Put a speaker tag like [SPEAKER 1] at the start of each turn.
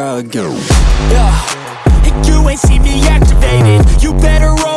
[SPEAKER 1] I
[SPEAKER 2] Yeah, you ain't see me activated You better run.